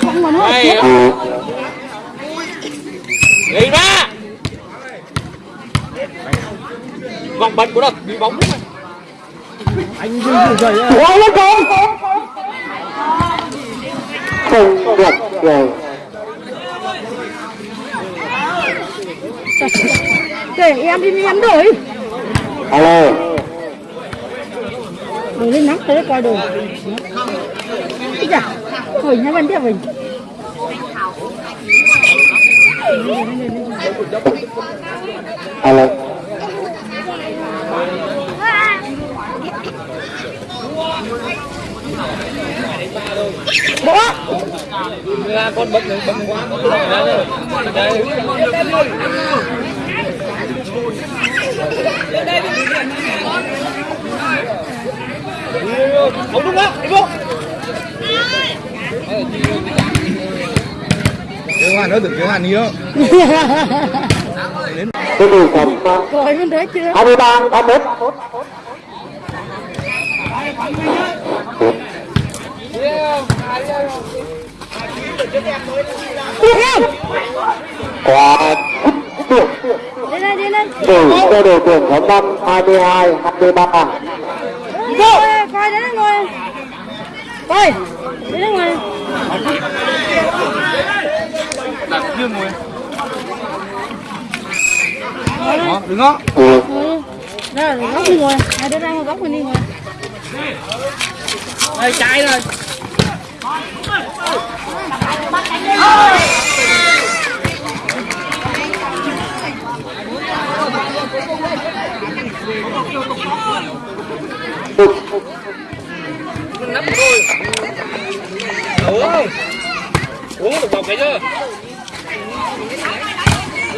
không mà nó chết đi ra vòng bật của đất bị bóng đúng anh dừng dừng dậy á quá lên không không được rồi để em đi em đổi alo đổi lên nắng tới coi đồ Chà hồi nhà bên tiếp mình alo bỏ ra con bật bật quá đây không đúng đó đi vô Kéo hoàn nữa, đừng kéo hoàn đi đó. cái điều phẩm coi bên đấy chưa 23 31 quá được đi đây đi đây từ cho đội tuyển có năm 22 23 coi coi đấy ngồi coi đấy ngồi Đặt riêng ngồi. Đó, đứng đó. ừ. đây là góc đi ngồi hai đứa đang góc mình đi ngồi đây chạy rồi nắm thôi uống uống được vòng cái chưa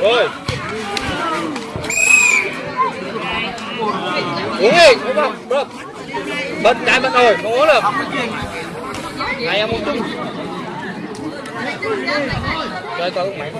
rồi. Uống đi, uống không được bật cái bật rồi không uống được. Này, em uống chung chơi coi máy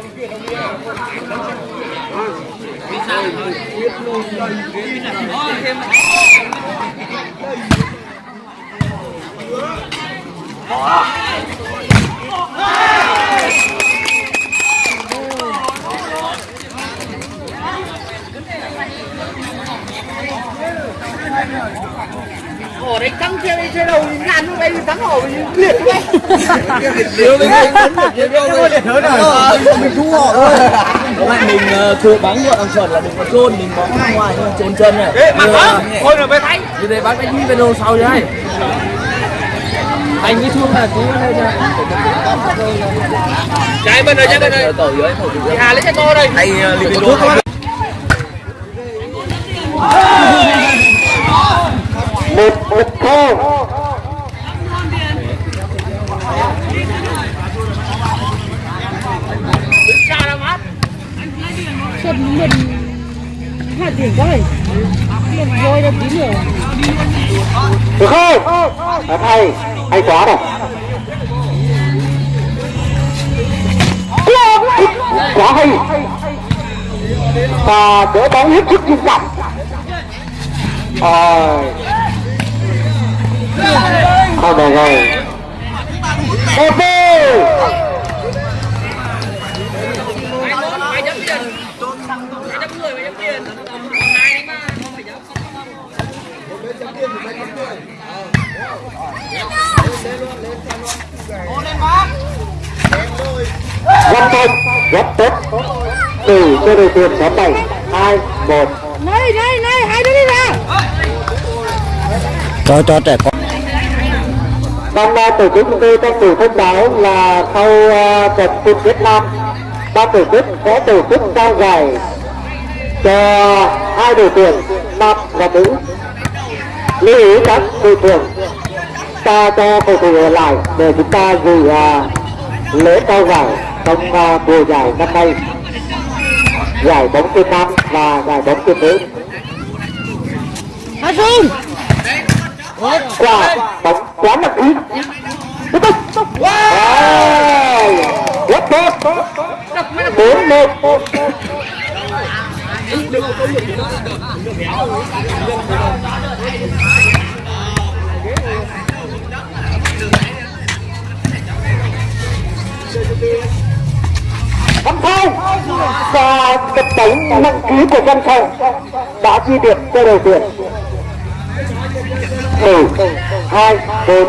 ở đấy căng kia đi chơi đầu thì ngàn lúc đây thắng ở liệt đấy cái đâu liệt hơn rồi. Mình thu họ thôi. Các bạn mình thừa bắn gọi thằng chuẩn là đừng có trôn mình bóng ra ngoài nhưng trôn chân này. Ê, mặt Như, đó thôi rồi về thấy như thế bác đánh đi video sau chứ hay anh cái thương là cứ đây nha chạy bên đây chạy bên đây. Dưới tổ dưới. Hà lấy xe to đây. Hay uh, video một một thô chân mình hai tiền voi ra tí nữa. Được không? À, hay. Hay quá này. Quá hay. Và đỡ bóng hết sức nghiêm trọng rồi không được rồi một đi rất tốt rất tốt. Từ cho đội tuyển có bảy hai một. Này này này hai đứa đi ra. Cho cho trẻ con ban tổ chức chúng tôi trong thủ thông báo là sau à, trận chung Việt nam ban tổ chức sẽ tổ chức trao giải cho hai đội tuyển nam và nữ. Lưu ý các đội tuyển ta cho cầu thủ ở lại để chúng ta dự uh, lễ trao giải trong uh, mùa giải năm nay. Giải bóng chuyền nam và giải bóng chuyền nữ. Xuân quả bóng quá nặng ý. Tiếp tục. Wow. Rất tốt. Bốn một. Văn Phong và tập bóng nặng ký của Văn Phong đã ghi điểm cho đội tuyển một hai bốn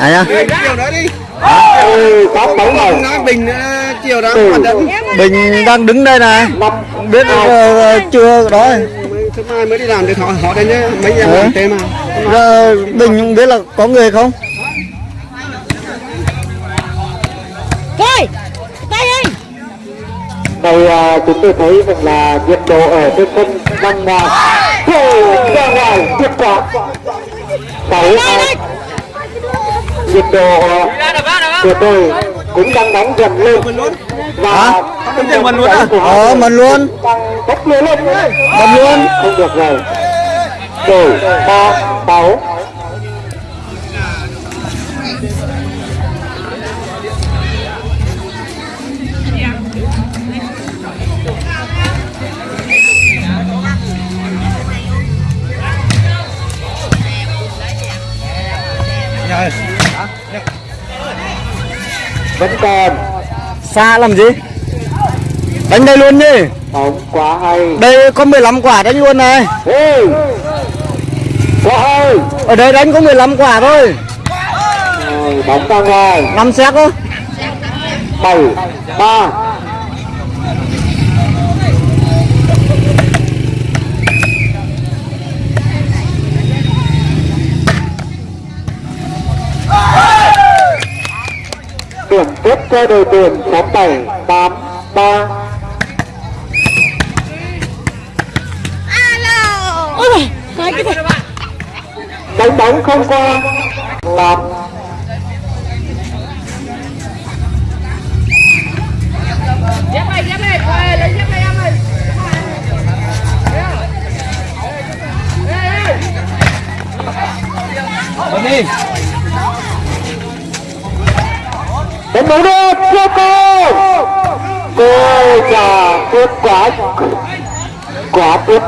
này nhá chiều đó đi. Ừ, tám bóng nói bình ờ, chiều đó Ừ. hoạt động. Bình đang đứng đây này biết ờ, chưa đó. Thứ mai mới đi làm được họ họ đây nhé mấy em thêm mà. Giờ bình biết là có người không đây à, chúng tôi thấy rằng là nhiệt độ ở trên sân đang à, thổi ra ngoài tuyệt quá. Sáu hai nhiệt độ à, tuyệt vời cũng đang nóng dần lên. Và Hả? Không mình luôn à? của ờ mình luôn. đang bốc lên. Lên mình luôn không được rồi. Đổi ba sáu vẫn còn. Xa làm gì? Đánh đây luôn đi bóng quá hay. Đây có 15 quả đánh luôn này. Ê! quá hay. Ở đây đánh có 15 quả thôi. Bóng ra ngoài. Năm xét thôi bảy ba cho đội tuyển số bảy tám ba. Ôi giời Cái cái cái đánh bóng không qua. Tám. Dép này dép này lấy dép này em ơi Bấm đi đến bóng được cô cô cô già tiếp quả quả tiếp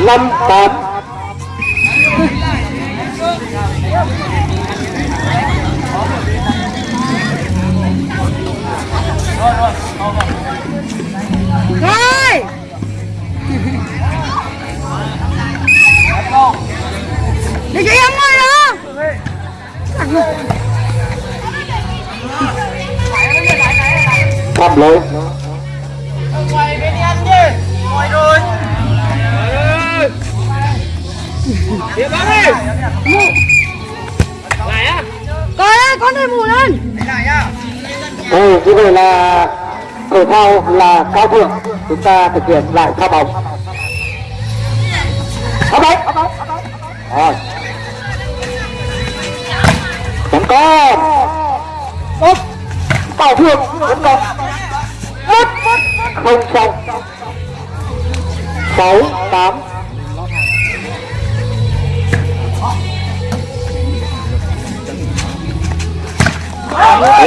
năm tám. Rồi. Để chị em ơi đó phạm lỗi Điệp bóng đi lại á Coi ơi con đây mù lên. Ừ, như vậy là thể thao là cao thượng. Chúng ta thực hiện lại pha bóng. Pha bóng. Rồi. Còn tốt bảo thương. Vẫn còn một không xong. Sáu tám.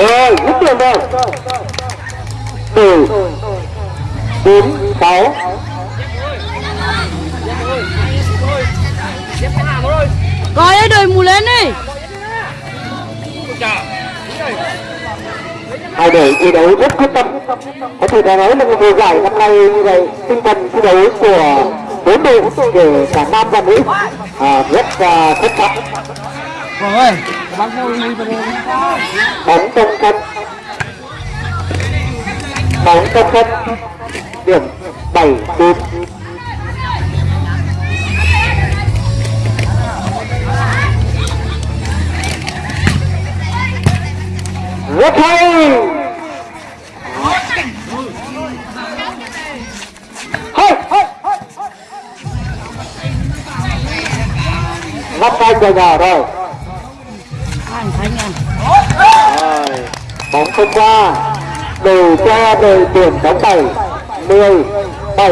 Rồi dứt điểm rồi. Từ. Bốn sáu. Coi ơi đời mù lên đi hai đội thi đấu rất quyết tâm. Có thể nói là mùa giải năm nay như vậy tinh thần thi đấu của bốn đội kể cả nam và nữ à, rất là xuất sắc bóng trong sân. Bóng trong sân. Điểm bảy bốn rất hay. Hay tay về nhà rồi Anh Khánh à rồi. Bóng không qua. Đều cho đội tuyển bóng bảy, mười bảy.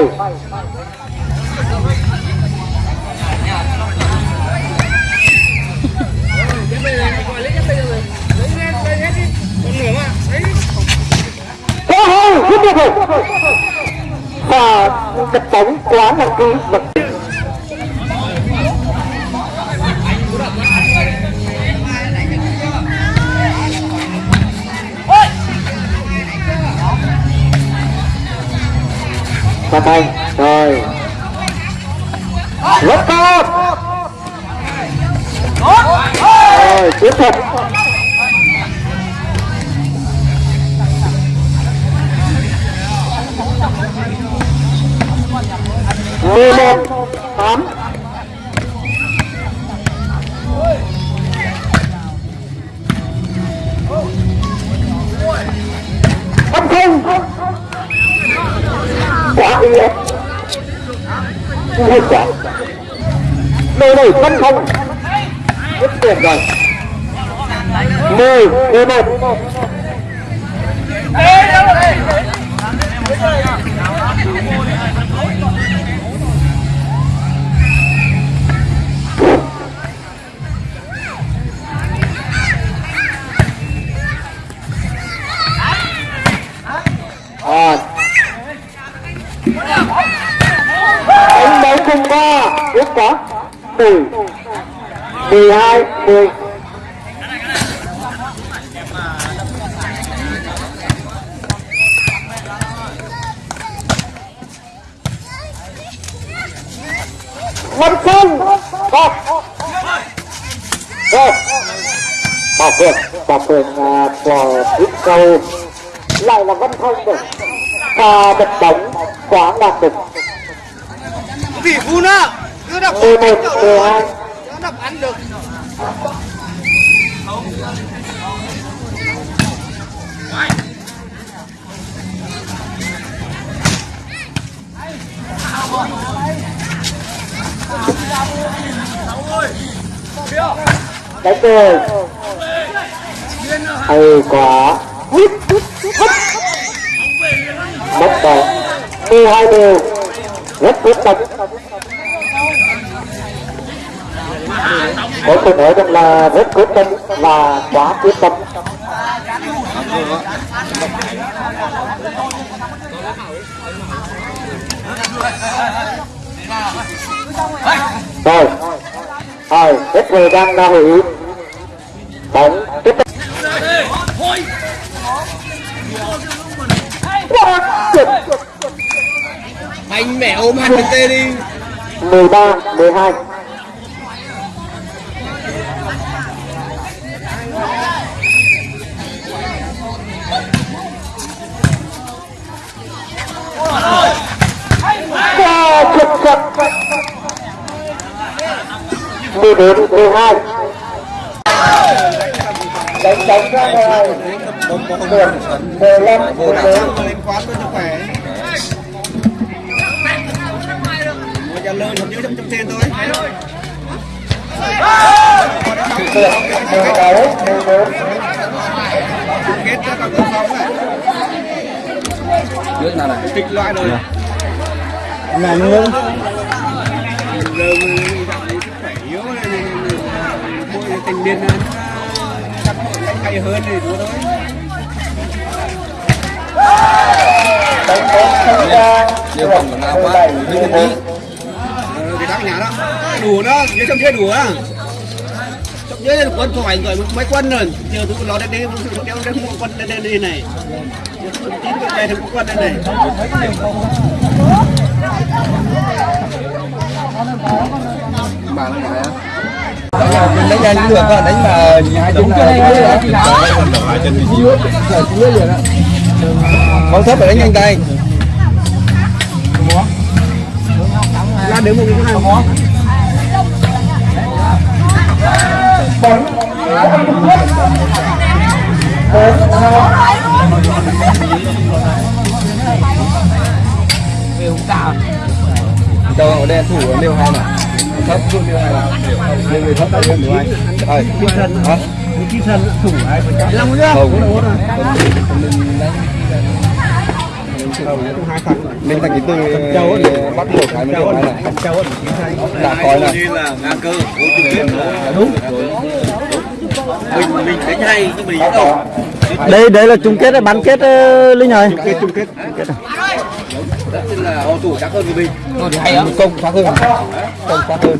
Hơi, rất được. Và đập bóng quá là kỹ vật Và tay, rồi. Rất tốt. Rồi, tiếp tục mười một tám không không quá đi em nguy quá nơi này phân không rất tuyệt rồi mười mười một. à đánh cùng ba rất quá. Mười mười hai, mười. Văn Phong một Rồi Bảo quyền Bảo quyền của ít câu Lại là Văn thông được Và bật bóng, quá đạt được Vị phun á Cứ đập 11 12 Nó đập ăn được. Đánh rồi hay quá. Mất bóng mười hai đều rất quyết tâm. Có thể nói rằng là rất quyết tâm và quá quyết tâm. Rồi. Rồi hết thời gian đã hủy bóng tiếp tục. Quá tuyệt Mạnh mẽ ôm hẳn cái tê đi 13 12 Wow, xuất sắc 14 12 đánh đánh ra ngoài điểm 15 14 Lên quán lời không nhớ trong trong tiền thôi. Điểm 16 14 Kết cho các con sống này. Nước nào này? Kịch loại rồi. Này, Mỗi tình niên nó chắc hay hơn thì đúng thôi đánh bóng không ra Điều phòng của nào quá Hơi nhà đó. Đủ đó nhớ trong kia đủ á. Trong nhớ là quân khỏi rồi mấy quân rồi. Giờ tôi lo đến đây tôi kéo đến mua quân đến đây này chín cái này. Thì có quân đây này Bà nó nhà mình đánh nhanh cũng được á, đánh mà hai chúng này. Không thấp phải đánh nhanh tay. Ra đến một cái này khó Cho ở đen thủ ở liêu hai này Thấp xuống liêu hai này Liêu người thấp tại liêu người hai. Rồi, kim thân hả? kim thân thủ ai phải làm Không, không, mình đánh mình thành cái từ bắt buộc cái mình điều hai này đã coi là như là ngang cơ chung đúng mình mình đánh hay nhưng mình đâu đây đây là chung kết bán kết uh, linh ơi. Kết chung kết. Chính là họ thủ chắc hơn của mình hay á công khác hơn công khác hơn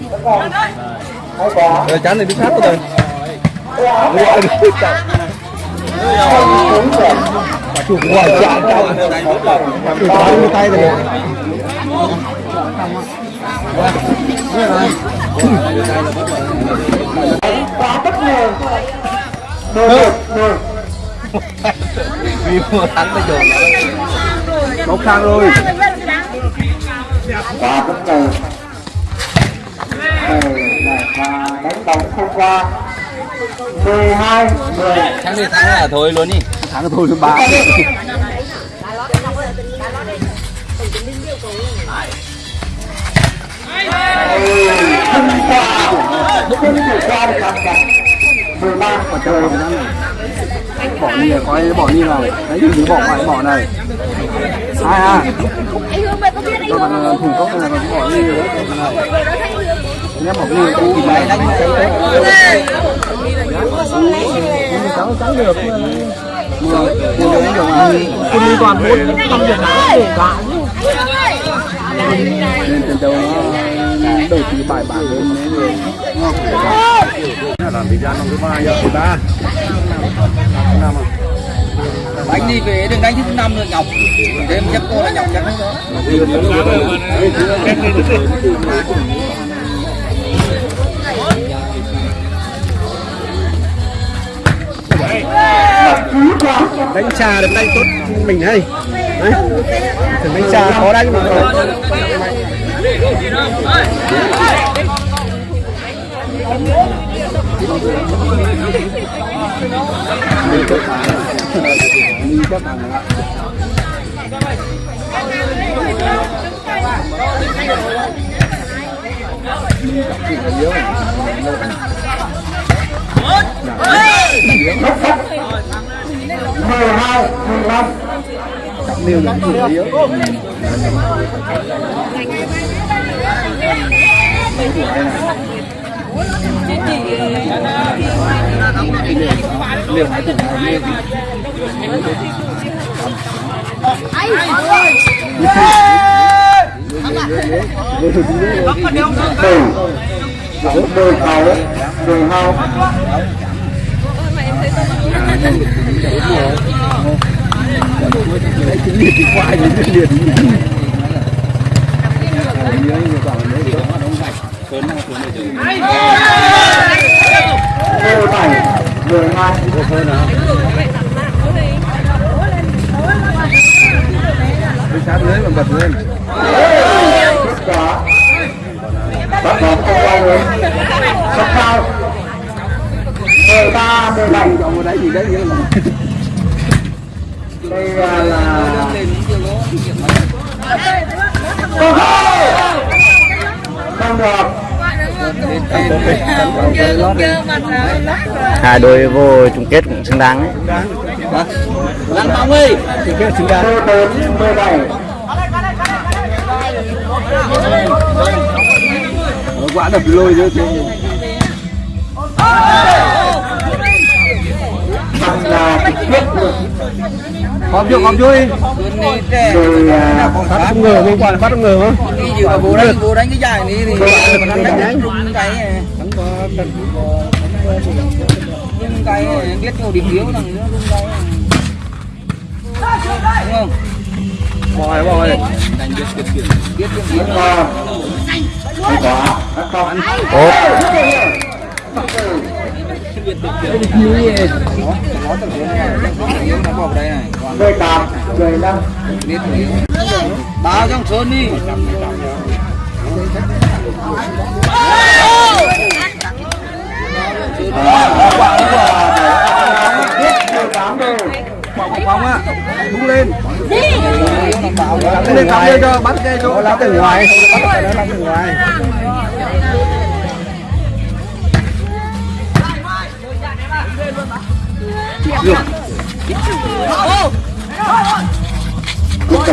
rồi chán này đi sát rồi chủ quả tay rồi quá bất ngờ vì mua thắng bây giờ bốc sang rồi quá bất ngờ là đánh bóng không qua 12 10 thắng đi thắng là thôi luôn đi thắng thôi thứ ba không qua không thể qua được làm cả 13 của trời bỏ đi này coi bỏ đi này đấy thì bỏ lại bỏ này hai ha Còn thủ công này còn bỏ đi rồi Nhé bỏ đi cũng thì máy đánh trắng trắng được mùa mùa đấy kiểu là quân đi toàn bốn năm việt nam đổ cả nên trận đấu nó đầu tí bài bản hơn làm thịt ra trong thứ ba giờ thứ ba năm à anh đi về đừng đánh thứ năm rồi nhọc thêm chắc cô là nhọc chắc đó đánh trà được đánh tốt mình hay đấy. Đánh trà khó đánh mà. Hãy subscribe cho kênh Ghiền Mì Gõ Để không bỏ lỡ những video hấp dẫn 12 15 trọng liêu là chủ yếu liều hai. Tủ liều Hãy subscribe cho kênh Ghiền Mì Gõ Để không bỏ lỡ những video hấp dẫn cái liệt nhớ như bảo đấy mười bảy mười hai đi sát lưới mà bật lên kết quả bắt bóng không qua lưới sắp cao mười ba mười bảy. Chọn vào đấy gì đấy là đây là là không được. Hai đôi vô chung kết cũng xứng đáng đấy. Lăn bóng đi thì cái xứng đáng. quả đập lôi nữa chứ bằng là trực tiếp được hòm chưa rồi à, bắt không ngờ hôm qua là bắt không ngờ không đi dự đánh bố đánh cái dài này thì đánh đánh rung cái nhưng cái biết nhiều điểm yếu là nó rung cái đúng không bòi bòi biết điểm yếu còn kết quả đã không tốt nó bỏ vào đây này mười tám mười lăm biết trong số đi bóng á đúng lên Bắn lên cắm lên cho bắt cái chỗ bắt từ ngoài bắt từ ngoài quá cùng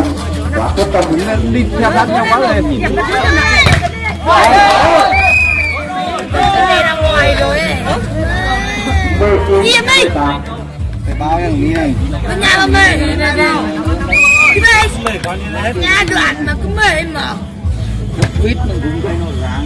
tâm tục đi theo sát nhau quá rồi mười chín mười tám phải bao nhiêu ní này nhà bà mẹ Nhà đoạn mà cứ mệt mà mở quýt mình cũng thấy nó ráng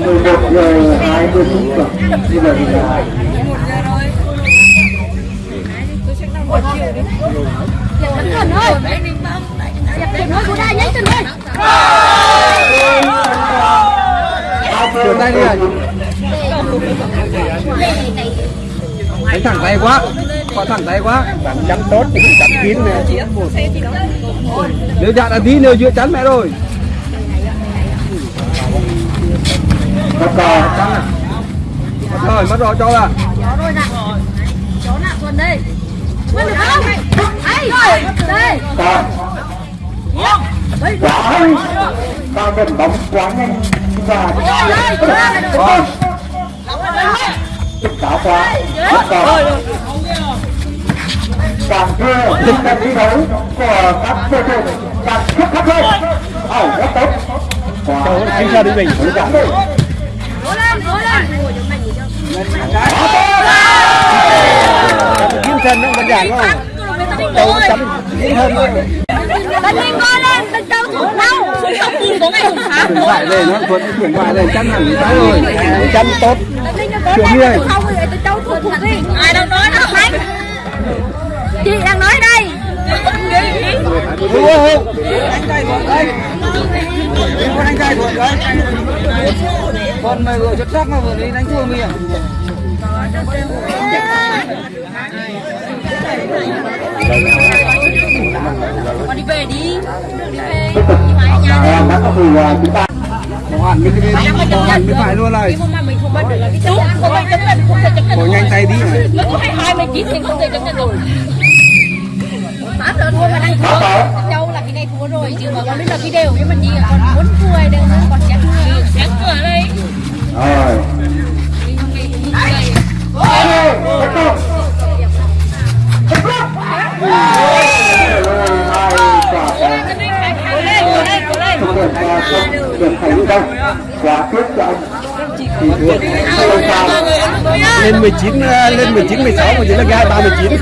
mười một giờ hai mươi phút rồi bây giờ thì là Vẫn còn thôi Dẹp tiền thôi của đai nhánh tiền thôi Chuyển tay đi này đánh thẳng tay quá quá thẳng tay quá. Chắn tốt thì chắn kín này nếu chặn là tí nữa chưa chắn mẹ rồi. Mất cò mất rồi mất rồi cho là Chó rồi nè. Chó nè còn đây. Mất được không? Ấy Đây. Ta mình bóng quá nhanh. Và quá. Cò càng thưa tinh thần thi đấu của các cơ thủ càng xuất sắc hơn ẩu rất tốt và anh ra đi mình cố gắng đi Cố lên, cố lên kiếm chân nó vẫn giản không Đâu chấm. Hơn Tấn Linh co lên, tấn châu thủ đâu Không tìm có ngày thủ thắng chuyển phải lên nó vẫn chuyển phải lên chắn hẳn cái rồi chắn tốt Tấn Linh cố đi lên, không thì tấn châu thủ thủ đi Ai đang nói đó? Khánh Chị đang nói đây đúng anh trai thuận đấy con anh trai thuận đấy con mày vừa xuất sắc mà vừa đi đánh thua mình Con đi về đi Đi về à, à, chúng ta bỏ hẳn cái bên bỏ hẳn cái phải luôn này mình không bắt được là cái chú không ai chấp nhận không thể chấp nhận bỏ nhanh tay đi này hai hai mươi chín thì không thể chấp nhận rồi lớn thôi mà đang thua. Châu là cái này thua rồi chứ mà con biết là cái đều nhưng mà gì còn muốn thua đều còn chén chén cửa đây. Rồi. Lên 19 ờ, lên 19 16 mà chỉ là gai 39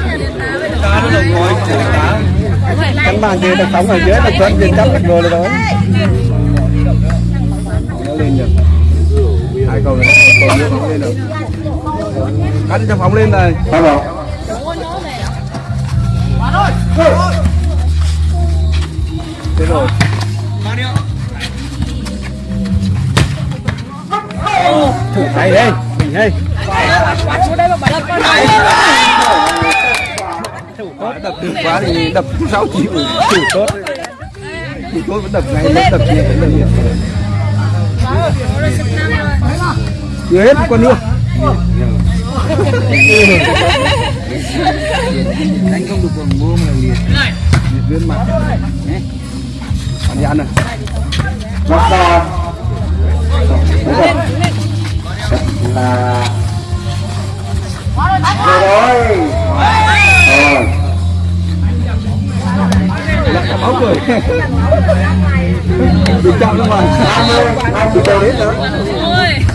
cánh bàn kia là sống ở dưới là chuẩn viên chấp được rồi rồi đó nó lên được hai cầu này cầu nữa không lên được. Cắn cho phóng lên này. Sao rồi? thế rồi. Thử tay đây mình đây tốt đập được quá thì đập 6 triệu thử tốt. Thì tôi vẫn đập ngay vẫn đập nhiều vẫn đập nhiều chưa hết con nữa. Đánh không được còn mua mà liệt liệt viên mặt. Còn đi ăn còn Đúng rồi. Là Rồi. Rồi Máu cười Bị ra ngoài. 20 20 triệu đến nữa ôi